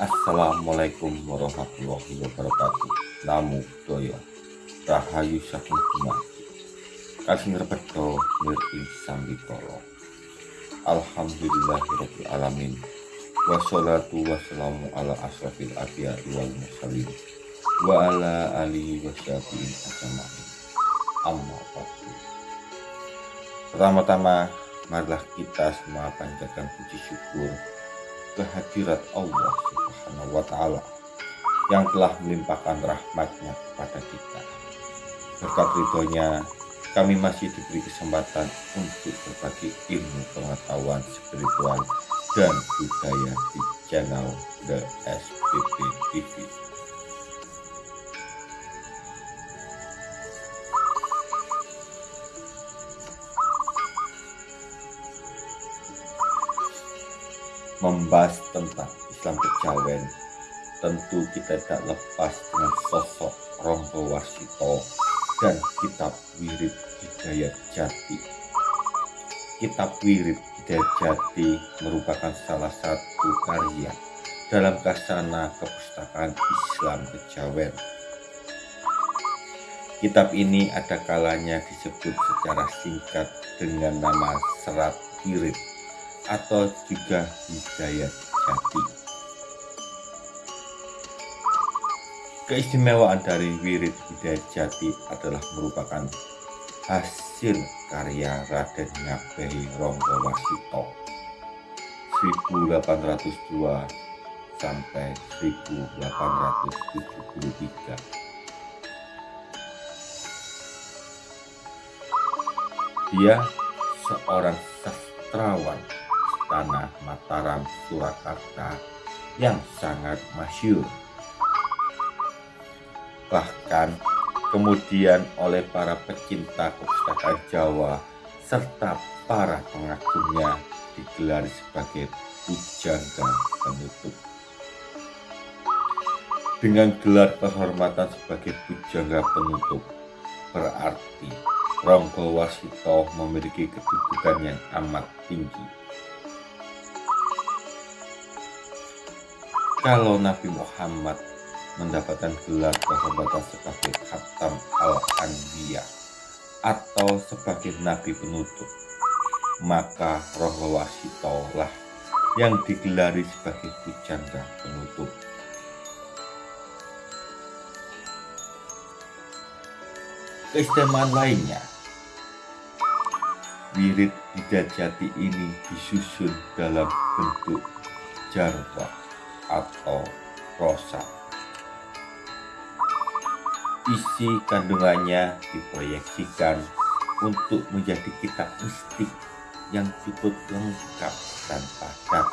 Assalamualaikum warahmatullahi wabarakatuh. Namo Buddhaya. Rahayu saking dumadi. Kasing rebedo mir ing sambikala. Alhamdulillahirabbil alamin. Wassalatu wassalamu ala asrafil anbiya'i wal mursalin wa ala alihi washabihin ajma'in. Amma ba'du. Pertama-tama marilah kita semua panjatkan puji syukur kehadirat Allah Subhanahu wa taala yang telah melimpahkan rahmatnya kepada kita. Berkat ridhonya, kami masih diberi kesempatan untuk berbagi ilmu pengetahuan spiritual dan budaya di channel The SPP TV. membahas tentang Islam Kejawen tentu kita tidak lepas dengan sosok Ronggo Wasito dan kitab Wirid Hidayat Jati kitab Wirid Hidayat Jati merupakan salah satu karya dalam kasana kepustakaan Islam Kejawen Kitab ini ada kalanya disebut secara singkat dengan nama Serat Wirid atau juga hidayat jati. Keistimewaan dari wirid hidayat jati adalah merupakan hasil karya Raden Ngabehi Ronggo Wasito 1802 sampai 1873. Dia seorang sastrawan Tanah Mataram, Surakarta yang sangat masyur. Bahkan kemudian oleh para pecinta kepustakaan Jawa serta para pengagumnya digelar sebagai pujangga penutup. Dengan gelar kehormatan sebagai pujangga penutup, berarti Ronggo Wasito memiliki kedudukan yang amat tinggi kalau Nabi Muhammad mendapatkan gelar kehormatan sebagai Khatam al-Anbiya atau sebagai Nabi penutup, maka Roh Wasito lah yang digelari sebagai pujangga penutup. Keistimewaan lainnya, wirid Hidajati ini disusun dalam bentuk jarwah atau prosa. Isi kandungannya diproyeksikan untuk menjadi kitab mistik yang cukup lengkap dan padat.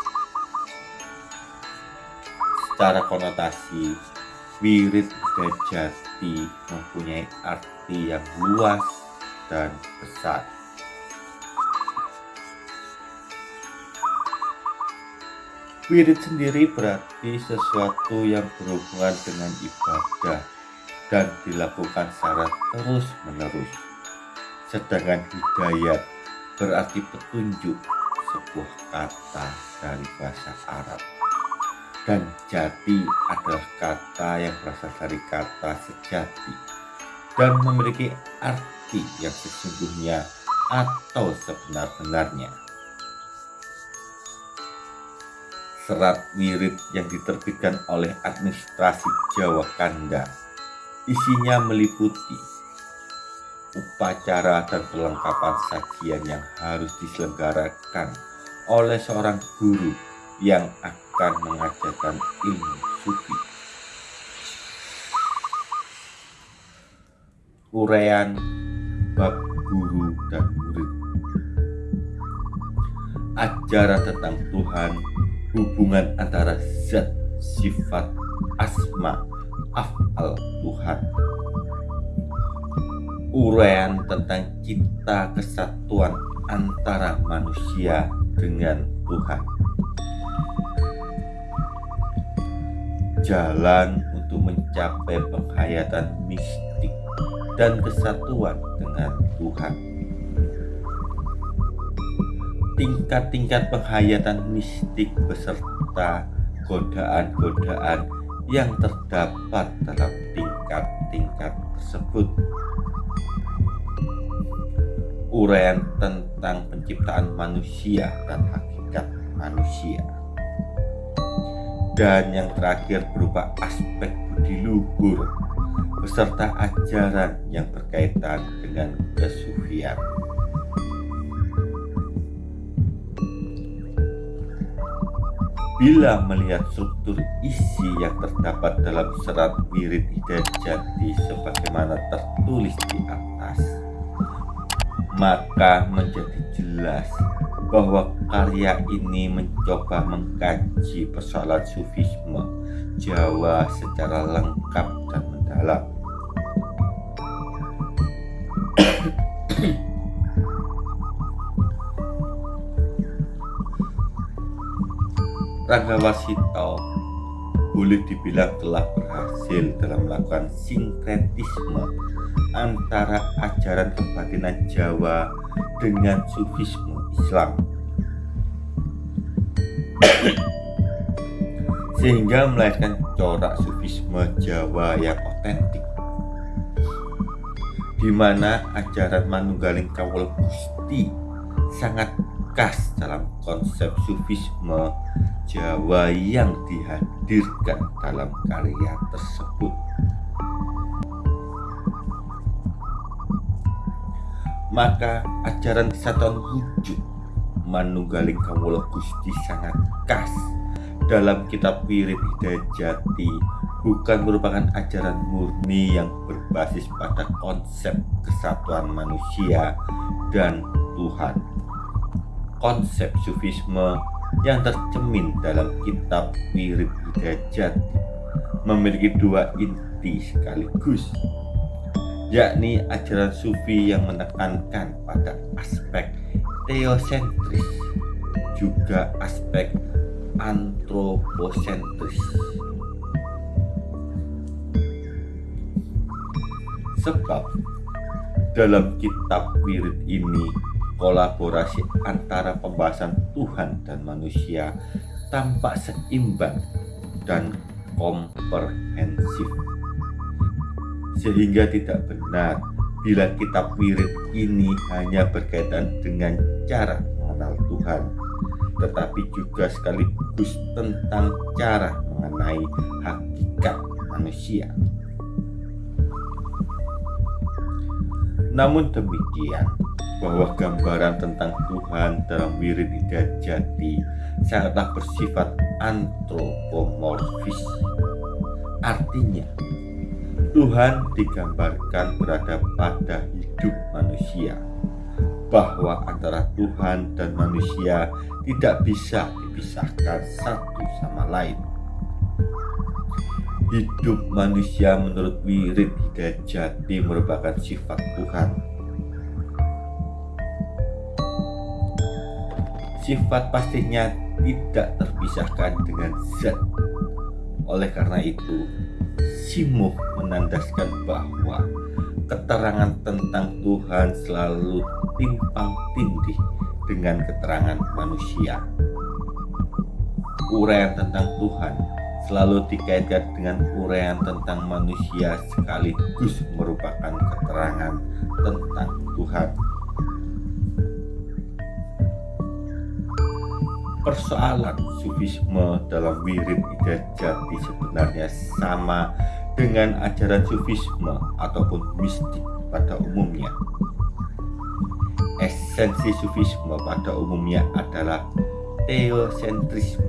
Secara konotasi, wirid Dajati mempunyai arti yang luas dan besar. Wirid sendiri berarti sesuatu yang berhubungan dengan ibadah dan dilakukan secara terus-menerus. Sedangkan hidayat berarti petunjuk sebuah kata dari bahasa Arab. Dan jati adalah kata yang berasal dari kata sejati dan memiliki arti yang sesungguhnya atau sebenar-benarnya. serat wirid yang diterbitkan oleh administrasi Jawa Kanda. Isinya meliputi upacara dan perlengkapan sajian yang harus diselenggarakan oleh seorang guru yang akan mengajarkan ilmu sufi. Urean bab guru dan murid ajaran tentang Tuhan hubungan antara zat, sifat, asma, afal Tuhan. Uraian tentang cinta kesatuan antara manusia dengan Tuhan. Jalan untuk mencapai penghayatan mistik dan kesatuan dengan Tuhan tingkat-tingkat penghayatan mistik beserta godaan-godaan yang terdapat dalam tingkat-tingkat tersebut. Uraian tentang penciptaan manusia dan hakikat manusia. Dan yang terakhir berupa aspek budi luhur beserta ajaran yang berkaitan dengan kesufian. Bila melihat struktur isi yang terdapat dalam serat wirid hidayat jati sebagaimana tertulis di atas, maka menjadi jelas bahwa karya ini mencoba mengkaji persoalan sufisme Jawa secara lengkap dan mendalam. Rangga Wasito boleh dibilang telah berhasil dalam melakukan sinkretisme antara ajaran kebatinan Jawa dengan sufisme Islam. Sehingga melahirkan corak sufisme Jawa yang otentik. Di mana ajaran Manunggaling Kawul Gusti sangat khas dalam konsep sufisme Jawa yang dihadirkan dalam karya tersebut. Maka ajaran kesatuan wujud Manunggaling Kawula Gusti sangat khas dalam kitab Wirid Hidayat Jati bukan merupakan ajaran murni yang berbasis pada konsep kesatuan manusia dan Tuhan. Konsep sufisme yang tercemin dalam kitab Wirid Hidayat memiliki dua inti sekaligus yakni ajaran sufi yang menekankan pada aspek teosentris juga aspek antroposentris. Sebab dalam kitab wirid ini kolaborasi antara pembahasan Tuhan dan manusia tampak seimbang dan komprehensif. Sehingga tidak benar bila kitab wirid ini hanya berkaitan dengan cara mengenal Tuhan tetapi juga sekaligus tentang cara mengenai hakikat manusia. Namun demikian bahwa gambaran tentang Tuhan dalam wirid hidayat jati sangatlah bersifat antropomorfis. Artinya, Tuhan digambarkan berada pada hidup manusia, bahwa antara Tuhan dan manusia tidak bisa dipisahkan satu sama lain. Hidup manusia menurut wirid hidayat jati merupakan sifat Tuhan sifat pastinya tidak terpisahkan dengan zat. Oleh karena itu, Simuh menandaskan bahwa keterangan tentang Tuhan selalu timpang tindih dengan keterangan manusia. Uraian tentang Tuhan selalu dikaitkan dengan uraian tentang manusia sekaligus merupakan keterangan tentang Tuhan. Persoalan sufisme dalam wirid hidayat jati sebenarnya sama dengan ajaran sufisme ataupun mistik pada umumnya. Esensi sufisme pada umumnya adalah teosentrisme.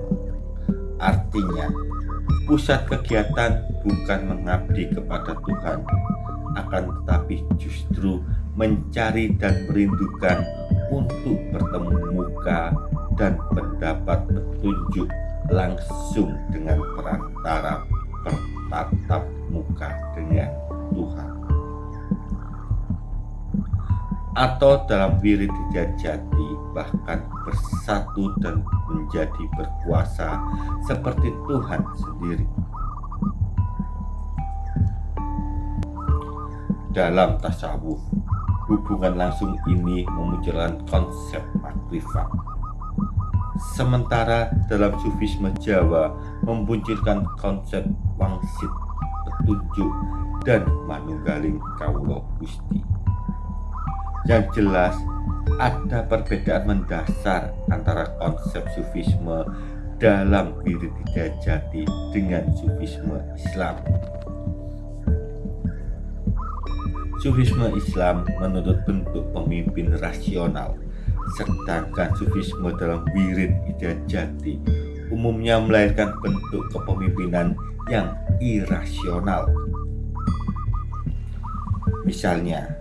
Artinya, pusat kegiatan bukan mengabdi kepada Tuhan, akan tetapi justru mencari dan merindukan untuk bertemu muka dan mendapat petunjuk langsung dengan perantara bertatap muka dengan Tuhan. Atau dalam wirid jati bahkan bersatu dan menjadi berkuasa seperti Tuhan sendiri. Dalam tasawuf hubungan langsung ini memunculkan konsep makrifat Sementara dalam sufisme Jawa memunculkan konsep wangsit, petunjuk, dan manunggaling kaulo gusti. Yang jelas ada perbedaan mendasar antara konsep sufisme dalam wirid jati dengan sufisme Islam. Sufisme Islam menurut bentuk pemimpin rasional, sedangkan sufisme dalam wirid jati umumnya melahirkan bentuk kepemimpinan yang irasional. Misalnya,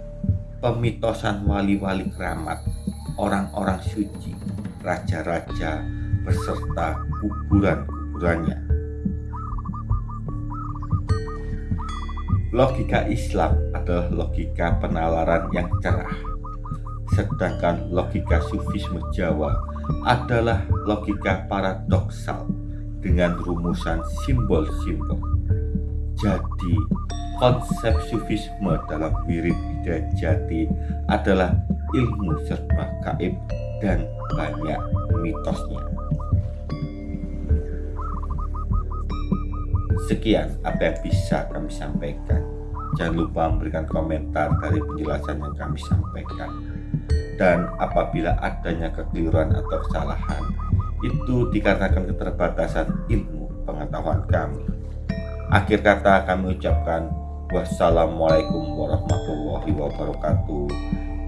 pemitosan wali-wali keramat, orang-orang suci, raja-raja, beserta kuburan-kuburannya. Logika Islam adalah logika penalaran yang cerah, sedangkan logika sufisme Jawa adalah logika paradoksal dengan rumusan simbol-simbol. Jadi, konsep sufisme dalam wirid hidayah jati adalah ilmu serba gaib dan banyak mitosnya. Sekian apa yang bisa kami sampaikan. Jangan lupa memberikan komentar dari penjelasan yang kami sampaikan. Dan apabila adanya kekeliruan atau kesalahan, itu dikarenakan keterbatasan ilmu pengetahuan kami. Akhir kata kami ucapkan wassalamualaikum warahmatullahi wabarakatuh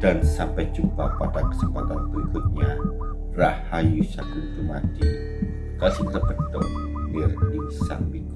dan sampai jumpa pada kesempatan berikutnya. Rahayu Sakuntumati Kasih terbentuk Nir ing Sambikolo